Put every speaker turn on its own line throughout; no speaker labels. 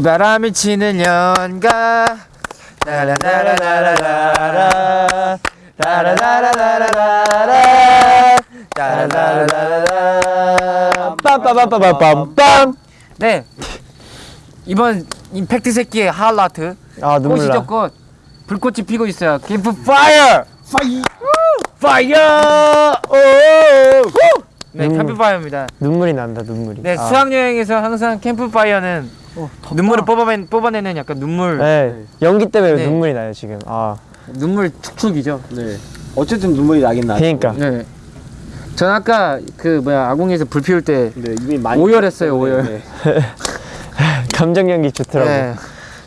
네. 비바람이 치는 연가 따라라라라라라 따라라라라라라 따라라라라라
빰빰빰빰빰빰.
네. 이번 임팩트 새끼의 하이라이트
아 눈물
꽃이죠
나.
꽃 불꽃이 피고 있어요 캠프파이어 fire fire 오 네,
음.
캠프파이어입니다.
눈물이 난다 눈물이.
네,
아.
수학 여행에서 항상 캠프파이어는 눈물을 뽑아내, 뽑아내는 약간 눈물
네 연기 때문에
네.
눈물이 나요 지금. 아
눈물 축축이죠.
네. 어쨌든 눈물이 나긴 나죠.
그러니까.
네. 전 아까 그 뭐야 아궁이에서 불 피울 때
네, 이미 많이
오열했어요, 오열.
네.
감정 연기 좋더라고.
네.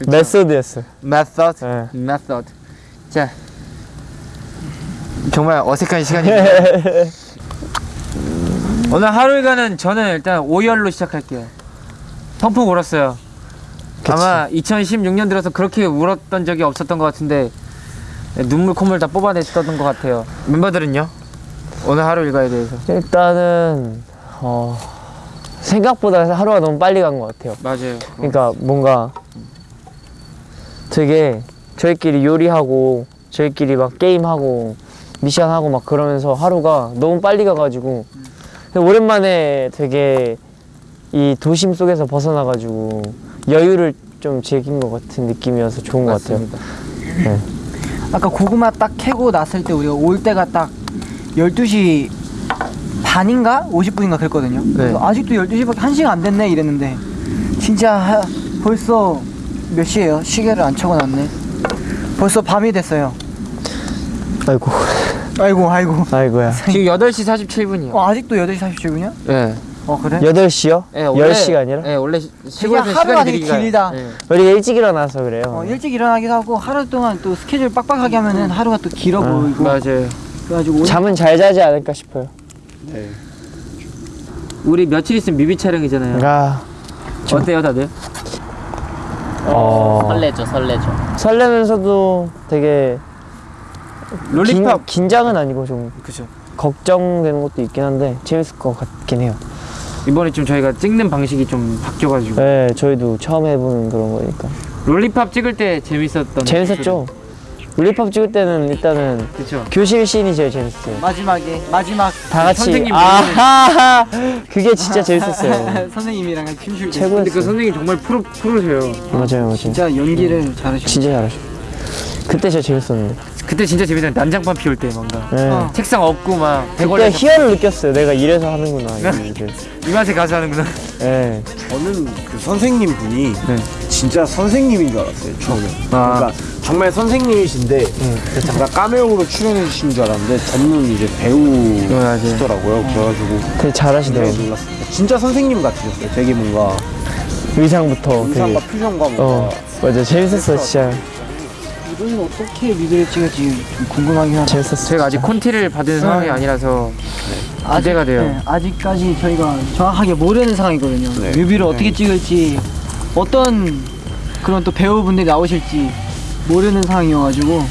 method였어.
method
네.
method 자 정말 어색한 시간입니다. 오늘 하루일과는 저는 일단 오열로 시작할게요. 펑펑 울었어요. 아마 2016년 들어서 그렇게 울었던 적이 없었던 것 같은데 눈물 콧물 다 뽑아냈었던 것 같아요. 멤버들은요? 오늘 하루 일과에 대해서
일단은 어 생각보다 하루가 너무 빨리 간 것 같아요.
맞아요.
그러니까 뭔가 되게 저희끼리 요리하고 저희끼리 막 게임하고 미션하고 막 그러면서 하루가 너무 빨리 가가지고 근데 오랜만에 되게 이 도심 속에서 벗어나가지고 여유를 좀 즐긴 것 같은 느낌이어서 좋은 것 같아요.
아까 고구마 딱 캐고 났을 때 우리가 올 때가 딱 12시 반인가? 50분인가 그랬거든요. 그래서 아직도 12시밖에 1시간 안 됐네 이랬는데 진짜 하- 벌써 몇 시예요? 시계를 안 쳐고 났네. 벌써 밤이 됐어요.
아이고
아이고 아이고.
아이고야.
지금 8시 47분이요.
어, 아직도 8시 47분이야?
네.
어 그래?
8시요?
네, 원래-
10시가 아니라?
네, 원래 시- 시골에서
하루가 되게 길다.
네.
우리 일찍 일어나서 그래요.
어, 일찍 일어나기도 하고 하루 동안 또 스케줄 빡빡하게 하면은 하루가 또 길어 보이고
맞아요.
그래가지고
잠은 잘 자지 않을까 싶어요.
네.
우리 며칠 있으면 뮤비 촬영이잖아요.
아,
어때요, 다들?
어,
설레죠, 설레죠.
설레면서도 되게
롤리팝.
긴, 긴장은 아니고 좀
그죠.
걱정되는 것도 있긴 한데 재밌을 것 같긴 해요.
이번에 좀 저희가 찍는 방식이 좀 바뀌어가지고
네, 저희도 처음 해보는 그런 거니까
롤리팝 찍을 때 재밌었던.
재밌었죠. 롤리팝 찍을 때는 일단은
그렇죠.
교실 씬이 제일 재밌었어요.
마지막에 마지막
다 같이
선생님
아하 그게 진짜 재밌었어요.
선생님이랑 춤출 때
최고였어요.
근데 그 선생님 정말 프로 프로세요.
맞아요, 맞아요.
진짜 연기를 잘하셨어요.
진짜 잘하셔. 그때 진짜 재밌었는데.
그때 진짜 재밌었는데 난장판 피울 때 뭔가
네.
어.
책상 없고 막
그때 희열을 느꼈어요. 내가 이래서 하는구나. 이
맛에 가서 하는구나.
네.
저는 그 선생님 분이
네.
진짜 선생님인 줄 알았어요 처음에.
아.
그러니까 정말 선생님이신데 잠깐 까메오로 출연해 주신 줄 알았는데 전문 이제 배우시더라고요. 그래가지고
되게 잘하시더라고요.
놀랐습니다. 진짜 선생님 같으셨어요. 되게 뭔가
의상부터
의상과
되게.
표정과 뭔가
어, 맞아. 재밌었어, 진짜.
이거는 어떻게 뮤비를 찍을지 좀 궁금하긴 하다.
제가 아직 콘티를 받은 상황이 아니라서 기대가 돼요.
네, 아직까지 저희가 정확하게 모르는 상황이거든요.
네.
뮤비를 어떻게 찍을지 어떤 그런 또 배우분들이 나오실지 모르는 상황이어가지고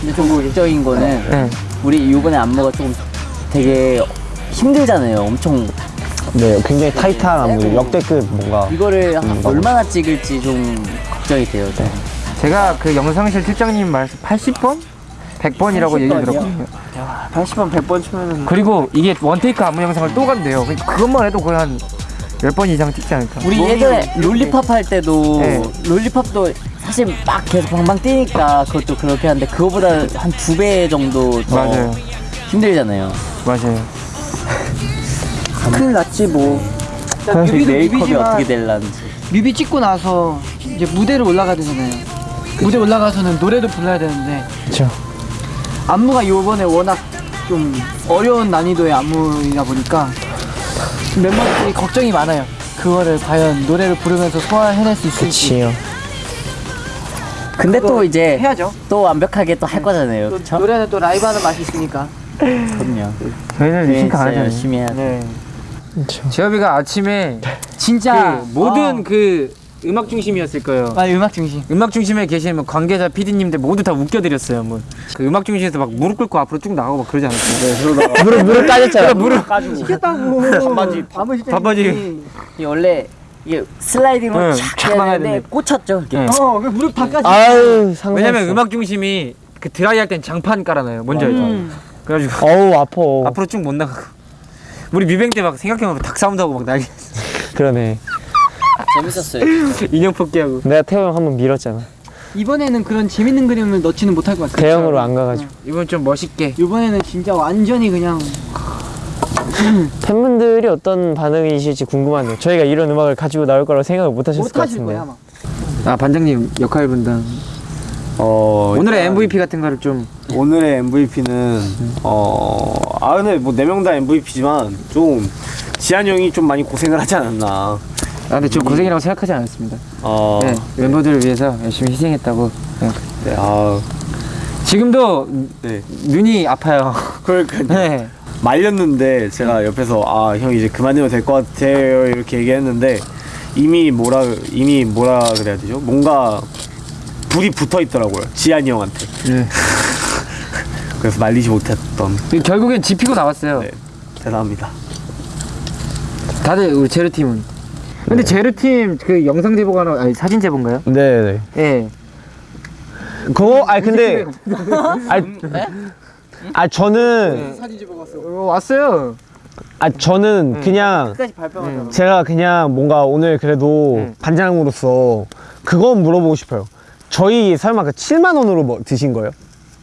근데 좀 우리적인 거는
네.
우리 이번에 안무가 조금 되게 힘들잖아요. 엄청
네, 굉장히 타이트한 안무. 역대급 뭔가.
이거를 한 얼마나 찍을지 좀 걱정이 돼요. 저.
제가 그 영상실 실장님 말씀 80번? 100번이라고 얘기 들었거든요.
80번 100번 치면은
그리고 이게 원테이크 안무 영상을 또 간대요. 그러니까 그것만 해도 거의 한 10번 이상 찍지 않을까.
우리 예전에 롤리팝 할 때도
네.
롤리팝도 사실 막 계속 방방 뛰니까 그것도 그렇게 하는데 그거보다 한 두 배 정도 더
맞아요.
힘들잖아요.
맞아요.
큰일 났지 뭐.
그
뮤비도 뮤비지만
어떻게 될란지.
뮤비 찍고 나서 이제 무대를 올라가야 되잖아요. 무대 올라가서는 노래도 불러야 되는데
그쵸.
안무가 요번에 워낙 좀 어려운 난이도의 안무이다 보니까 멤버들이 걱정이 많아요. 그거를 과연 노래를 부르면서 소화해낼 수 있을지
그치요.
근데 또 이제
해야죠.
또 완벽하게 또 할 거잖아요.
또
그쵸?
노래는 또 라이브 하는 맛이 있으니까.
그럼요.
저희는
네,
싱크 안
진짜
하잖아요.
열심히 해야 돼.
네.
그쵸.
재엽이가 아침에
진짜
그 모든
어,
그 음악 중심이었을 거예요.
아, 음악 중심.
음악 중심에 계신 뭐 관계자 PD님들 모두 다 웃겨드렸어요. 뭐. 그 음악 중심에서 막 무릎 꿇고 앞으로 쭉 나가고 막 그러지 않았어요.
무릎, 무릎 까졌잖아.
무릎
시켰다고. 반바지. 반바지.
반바지.
이 원래 이게 슬라이딩으로
막아야
되는데
되는데.
꽂혔죠.
네.
어, 그 무릎 다 까지.
아유 상상.
왜냐면 음악 중심이 그 드라이 할 땐 장판 깔아놔요. 뭔지 알죠?
음.
그래가지고
어우 아파.
앞으로 쭉 못 나가고. 우리 뮤뱅 때 막 생각해보면 닭 싸움도 하고 막 난리.
그러네.
재밌었어요.
인형 뽑기하고.
내가 태호 형 한 번 밀었잖아.
이번에는 그런 재밌는 그림을 넣지는 못할 것 같아요.
대형으로 안 가가지고.
이번 좀 멋있게.
이번에는 진짜 완전히 그냥
팬분들이 어떤 반응이실지 궁금하네요. 저희가 이런 음악을 가지고 나올 거라고 생각을 못 하셨을
못
것 같은데.
거야 아마.
아 반장님 역할 분담.
어,
오늘의 MVP 같은 거를 좀.
오늘의 MVP는 어, 아 근데 뭐 네 명 다 MVP지만 좀 지한 형이 좀 많이 고생을 하지 않았나.
아 근데 저 고생이라고 생각하지 않았습니다.
어,
네, 멤버들을 위해서 열심히 희생했다고. 생각-
네, 아,
지금도
네.
눈이 아파요.
그러니까
네.
말렸는데 제가 옆에서 아 형 이제 그만두면 될 것 같아요 이렇게 얘기했는데 이미 뭐라 이미 뭐라 그래야 되죠? 뭔가 불이 붙어 있더라고요 지한이 형한테.
네.
그래서 말리지 못했던.
결국엔 지피고 나왔어요.
네. 대단합니다.
다들 우리 제르 팀은. 근데 제르 팀 그 영상 제보가 나 아니 사진 제보인가요?
네네.
예.
그거 아니 근데 아니 아 저는
어, 왔어요.
아 저는 그냥
끝까지 발표하자.
제가 그냥 뭔가 오늘 그래도
응.
반장으로서 그건 물어보고 싶어요. 저희 설마 그 7만 원으로 뭐 드신 거예요?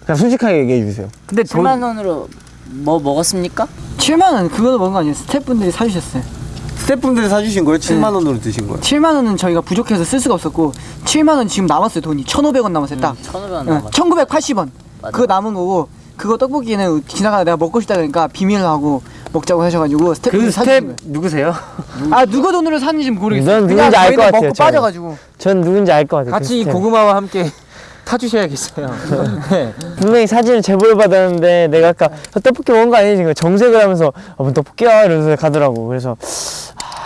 그냥 솔직하게 얘기해 주세요.
근데 돈
7만 원으로 뭐 먹었습니까?
7만 원 그거도 먹은 거 아니에요? 스태프분들이 사주셨어요.
스태프분들이 사주신 거예요? 7만 원으로 드신 거예요?
7만 원은 저희가 부족해서 쓸 수가 없었고 7만 원 지금 남았어요 돈이 1,500원 남았어요 딱.
1,500원
응,
남았어.
1,980원.
맞아.
그거 남은 거고 그거 떡볶이는 지나가다 내가 먹고 싶다 그러니까 비밀로 하고 먹자고 하셔가지고
그
스태프분들
스텝. 누구세요?
아 누구 돈으로 샀는지 모르겠어요.
넌 누군지 알것
저희는
같아요,
먹고
저는.
빠져가지고.
전 누군지 알 것 같아요. 그
같이 이
스텝.
고구마와 함께 타주셔야겠어요. 네.
분명히 사진을 제보를 받았는데 내가 아까 저 떡볶이 먹은 거 아니지? 정색을 하면서 아, 뭐 떡볶이야 이러면서 가더라고. 그래서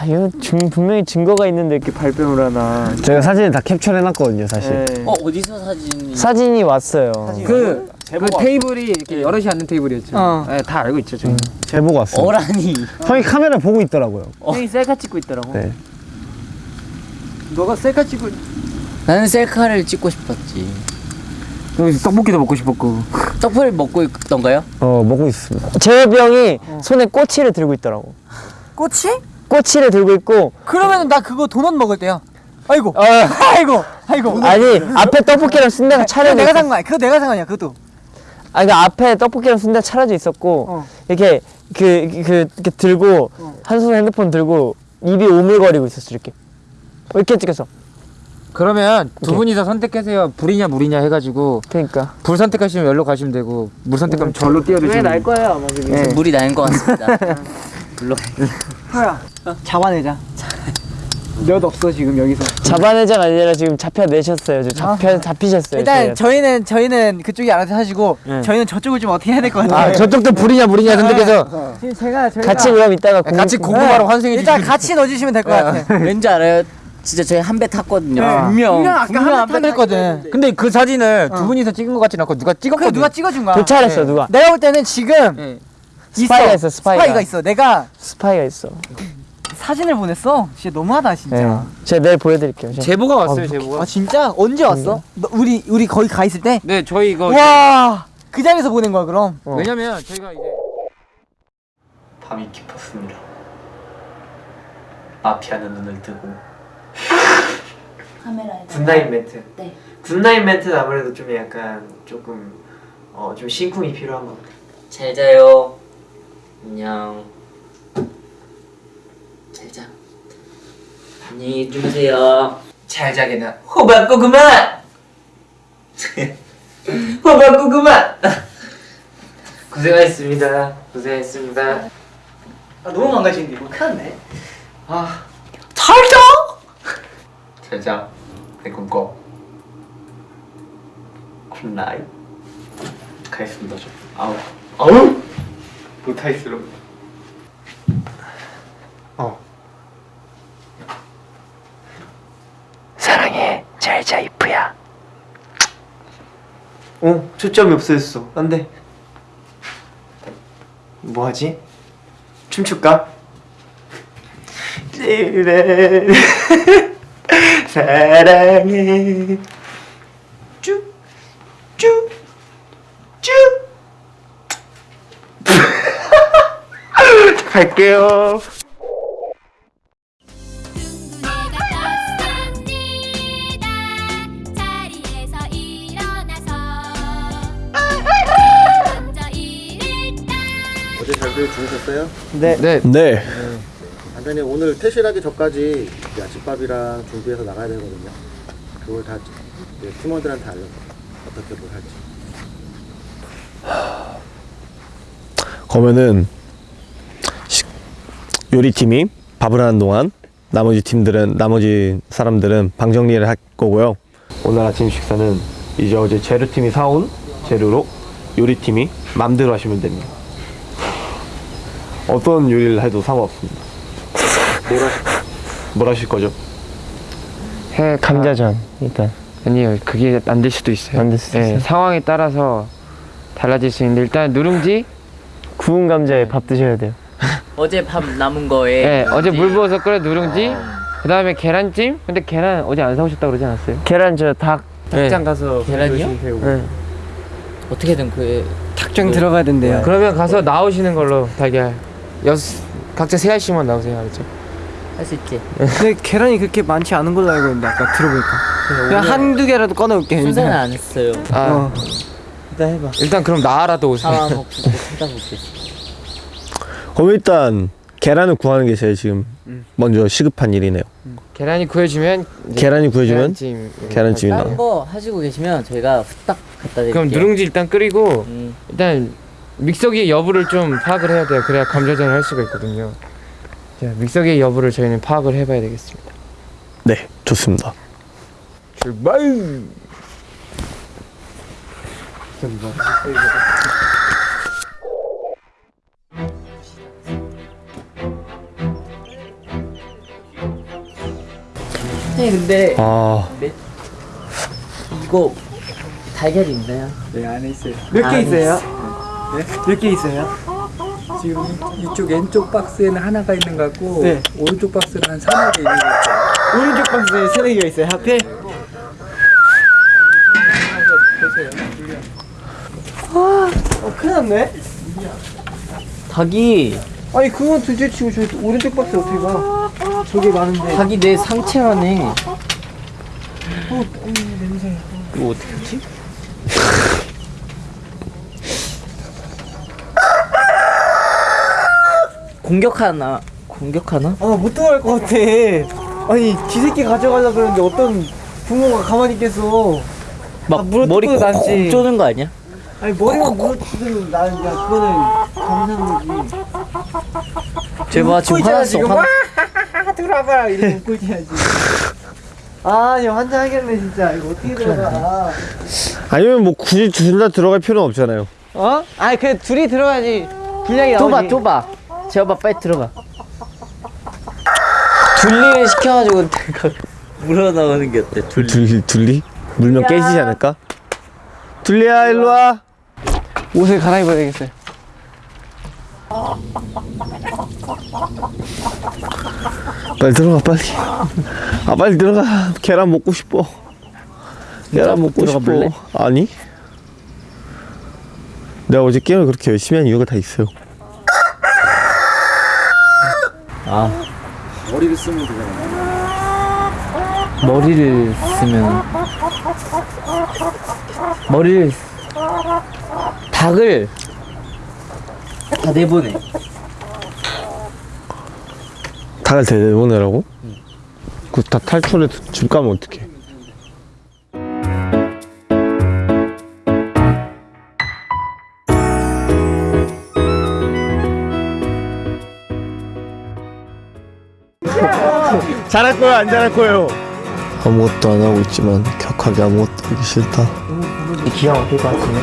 아 이거 중, 분명히 증거가 있는데 이렇게 발뺌을 하나. 제가 사진을 다 캡처해놨거든요, 사실.
네.
어 어디서 사진이?
사진이 왔어요.
그, 그
제보가
테이블이 이렇게 여럿이 앉는 테이블이었죠.
어.
네, 다 알고 있죠, 저희.
제보가 왔어요.
어라니.
형이 카메라 보고 있더라고요.
형이 셀카 찍고 있더라고.
네.
너가 셀카 찍고
나는 셀카를 찍고 싶었지.
떡볶이도 먹고 싶었고.
떡볶이를 먹고 있던가요?
어 먹고 있습니다. 재엽이 형이 손에 꼬치를 들고 있더라고.
꼬치?
꼬치를 들고 있고
그러면 나 그거 도넛 먹을 때야. 아이고.
어,
아이고. 아이고.
아니 앞에 떡볶이랑 순대가 차려져
내가 있산 거야. 그거 내가 산 거냐 그것도.
아니 그 앞에 떡볶이랑 순대가 차려져 있었고
어.
이렇게 그, 그 이렇게 들고 한 손에 핸드폰 들고 입이 오물거리고 있었어 이렇게 어, 이렇게 찍혔어.
그러면 두
오케이.
분이 서 선택하세요. 불이냐 물이냐 해가지고
그러니까
불 선택하시면 여기로 가시면 되고 물 선택하면 절로 뛰어드시면
날 거예요 아마 그게.
네.
물이 것 같습니다. 물론
하야. 잡아내자. 몇 없어 지금 여기서.
잡아내자가 아니라 지금 잡혀내셨어요. 지금 잡혀 잡히셨어요.
일단
저희한테.
저희는 저희는 그쪽이 알아서 하시고
네.
저희는 저쪽을 좀 어떻게 해야
될것아
같아요.
저쪽도 불이냐 물이냐 선택해서
지금 제가 저희가
같이 그럼 이따가 공-
같이 고구마로 환생해
일단
주시면
같이 넣어주시면 될 것 같아.
왠지 알아요? 진짜 저희 한 배 탔거든요.
네.
분명
분명 아까 한번 타냈거든.
근데 그 사진을 두 분이서 찍은 것 같지는 않고 누가
그래
찍었거든.
누가 찍어준 거야?
교차했어
네.
누가
내가 볼 때는 지금
네.
스파이가 있어, 스파이가.
있어. 내가
스파이가 있어.
사진을 보냈어. 진짜 너무하다 진짜.
네. 제가 내일 보여드릴게요. 제가.
제보가 왔어요 제보가.
아 진짜 언제 왔어? 너, 우리 우리 거기 가 있을 때?
네 저희 이거
와. 그 자리에서 보낸 거야 그럼.
어.
왜냐면 저희가 이제
밤이 깊었습니다. 마피아는 눈을 뜨고
카메라에
good night 멘트.
네.
good night 멘트는 아무래도 좀 약간 조금 어 좀 심쿵이 필요한 것 같아요.
잘 자요. 안녕. 잘 자. 안녕히 주무세요.
잘 자게나 호박고구마. 호박고구마. 고생하셨습니다. 고생하셨습니다.
아 너무 망가지는데 이거 큰일 났네.
잘 자. 내 꿈꿔. Good night. 가겠습니다 저. 아우. 아우. 못하겠어.
사랑해 잘자 이프야. 어 초점이 없어졌어. 안돼. 뭐하지? 춤출까?
당신을 사랑해 쭉쭉쭉 갈게요
어제 잘들 주무셨어요?
네.
네.
완전히 오늘 퇴실하기 전까지 아침밥이랑 준비해서 나가야 되거든요. 그걸 다 팀원들한테 알려 어떻게 뭘 할지.
그러면은 식- 요리팀이 밥을 하는 동안 나머지 팀들은 나머지 사람들은 방 정리를 할 거고요. 오늘 아침 식사는 이제 어제 재료팀이 사온 재료로 요리팀이 맘대로 하시면 됩니다. 어떤 요리를 해도 상관없습니다. 뭘 하실 거죠?
해 감자전 일단
아니요, 그게 안 될 수도 있어요.
안 될 수도
예,
있어요?
상황에 따라서 달라질 수 있는데 일단 누룽지.
구운 감자에 밥 드셔야 돼요.
어제 밥 남은 거에
예, 어제 물 부어서 끓여 누룽지. 그 다음에 계란찜. 근데 계란 어제 안 사오셨다 고 그러지 않았어요?
계란 저 닭
닭장 가서
계란이요?
네.
어떻게든 그
닭장 들어가야 된대요.
그러면 가서 나오시는 걸로 달걀 여섯 각자 세 알씩만 나오세요, 알죠?
할 수 있지.
근데 계란이 그렇게 많지 않은 걸로 알고 있는데 아까 들어보니까 그냥 한두 개라도 꺼내올게.
순서는 안 했어요.
아,
어.
일단 해봐.
일단 그럼 나라도 오세요.
상황 보고 찾아볼게.
그럼 일단 계란을 구하는 게 제일 지금 먼저 시급한 일이네요.
계란이 구해주면 이제
계란이 구해주면
계란찜.
계란찜이
다른
나와.
거 하시고 계시면 저희가 후딱 갖다 드릴게요.
그럼 누룽지 일단 끓이고
음,
일단 믹서기의 여부를 좀 파악을 해야 돼요. 그래야 감자전을 할 수가 있거든요. 자, 믹서기의 여부를 저희는 파악을 해봐야 되겠습니다.
네, 좋습니다.
출발!
네, 근데
아,
이거 달걀이 있나요?
몇개
아,
있어요? 몇개 있어요?
지금 이쪽 왼쪽 박스에는 하나가 있는 것 같고
네.
오른쪽 박스는 한 서너 개 있는 것 같아요.
오른쪽 박스에 세네 개가 있어요. 하필. 아, 어, 큰일 났네.
닭이
아니 그건 둘째 치고 저 오른쪽 박스 어떻게 가? 저게 많은데.
닭이 내 상체만해.
어, 냄새.
이거 어떻게 하지? 공격하나? 공격하나?
아, 못 들어갈 것 같아. 아니, 쥐새끼 가져가려 그러는데 어떤 부모가 가만히 있겠어.
막
아,
머리
뜯고
콕
남지.
쪼는 거 아니야?
아니, 머리만 물어뜯으면 나는 야, 그거는 감사한 거지.
제발 지금 화났어.
지금.
화...
와, 들어와봐. 이렇게 웃고 있어야지. 아, 야, 환장하겠네, 진짜. 이거 어떻게 들어가.
아니면 뭐 굳이 둘 다 들어갈 필요는 없잖아요.
어? 아니, 그래, 둘이 들어가야지. 분량이 나오지.
좁아. 제발 빨리 들어가. 둘리를 시켜가지고 내가 물어 나오는 게 어때? 둘리.
둘리, 둘리? 물면 깨지지 않을까? 둘리야, 일로 와.
옷을 갈아입어야 되겠어요.
빨리 들어가, 빨리. 아, 빨리 들어가. 계란 먹고 싶어. 계란 먹고 싶어.
볼래?
아니? 내가 어제 게임을 그렇게 열심히 한 이유가 다 있어요.
아
머리를 쓰면 되잖아.
머리를 쓰면 머리를 쓰- 닭을 다 내보내.
닭을 대보내라고? 그다 탈출해 줄까 하면 어떡해. 잘할 거예요, 안 잘할 거예요? 아무것도 안 하고 있지만 격하게 아무것도 하기 싫다.
기가 막힐 것 같은데.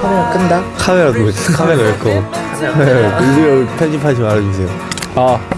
카메라 끈다.
카메라 도 카메라 왜 꺼? 이거 편집하지 말아주세요. 아.